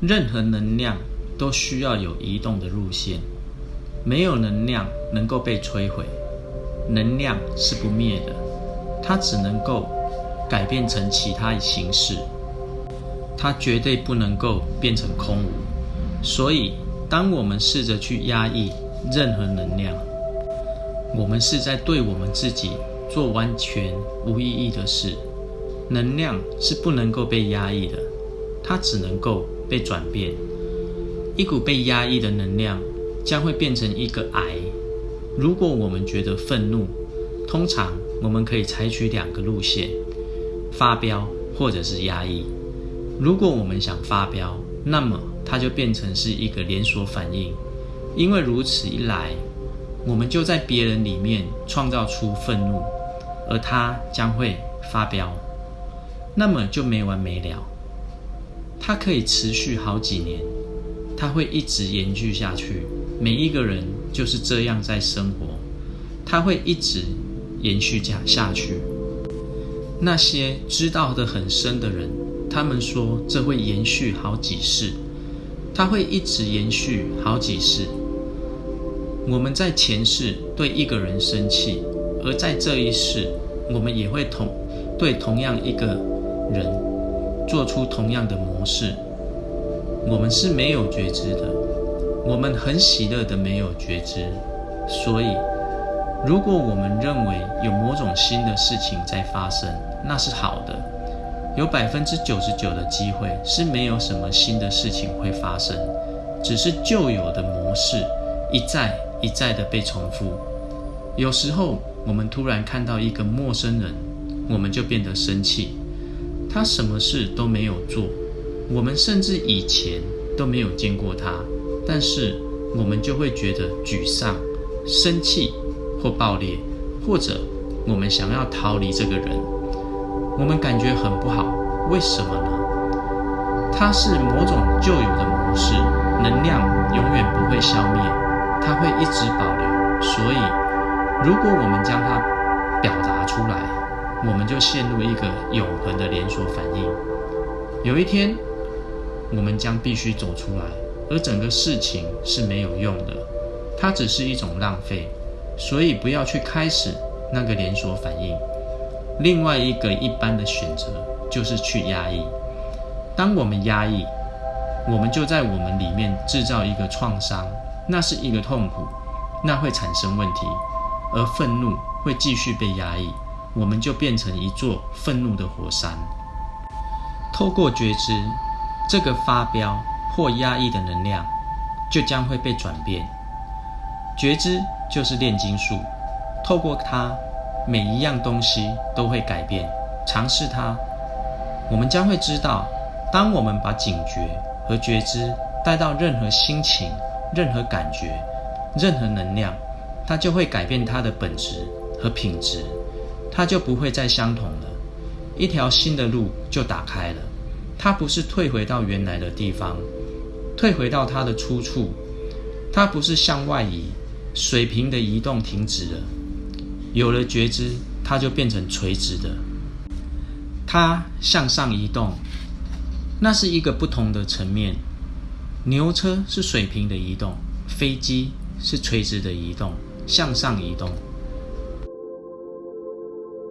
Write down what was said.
任何能量都需要有移动的路线，没有能量能够被摧毁。能量是不灭的，它只能够改变成其他形式，它绝对不能够变成空无。所以，当我们试着去压抑任何能量，我们是在对我们自己做完全无意义的事。能量是不能够被压抑的，它只能够被转变。一股被压抑的能量将会变成一个癌。如果我们觉得愤怒，通常我们可以采取两个路线：发飙或者是压抑。如果我们想发飙，那么它就变成是一个连锁反应，因为如此一来，我们就在别人里面创造出愤怒，而他将会发飙。那么就没完没了，它可以持续好几年，它会一直延续下去。每一个人就是这样在生活，它会一直延续下下去。那些知道的很深的人，他们说这会延续好几世，它会一直延续好几世。我们在前世对一个人生气，而在这一世，我们也会同对同样一个。人做出同样的模式，我们是没有觉知的，我们很喜乐的没有觉知。所以，如果我们认为有某种新的事情在发生，那是好的。有百分之九十九的机会是没有什么新的事情会发生，只是旧有的模式一再一再的被重复。有时候，我们突然看到一个陌生人，我们就变得生气。他什么事都没有做，我们甚至以前都没有见过他，但是我们就会觉得沮丧、生气或爆裂，或者我们想要逃离这个人，我们感觉很不好。为什么呢？它是某种旧有的模式，能量永远不会消灭，它会一直保留。所以，如果我们将它表达出来。我们就陷入一个永恒的连锁反应。有一天，我们将必须走出来，而整个事情是没有用的，它只是一种浪费。所以不要去开始那个连锁反应。另外一个一般的选择就是去压抑。当我们压抑，我们就在我们里面制造一个创伤，那是一个痛苦，那会产生问题，而愤怒会继续被压抑。我们就变成一座愤怒的火山。透过觉知，这个发飙或压抑的能量就将会被转变。觉知就是炼金术，透过它，每一样东西都会改变。尝试它，我们将会知道，当我们把警觉和觉知带到任何心情、任何感觉、任何能量，它就会改变它的本质和品质。它就不会再相同了，一条新的路就打开了。它不是退回到原来的地方，退回到它的出处。它不是向外移，水平的移动停止了。有了觉知，它就变成垂直的。它向上移动，那是一个不同的层面。牛车是水平的移动，飞机是垂直的移动，向上移动。